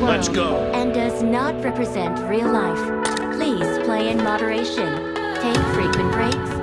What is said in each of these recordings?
world Let's go. and does not represent real life. Please play in moderation, take frequent breaks, and play responsibly.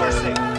força.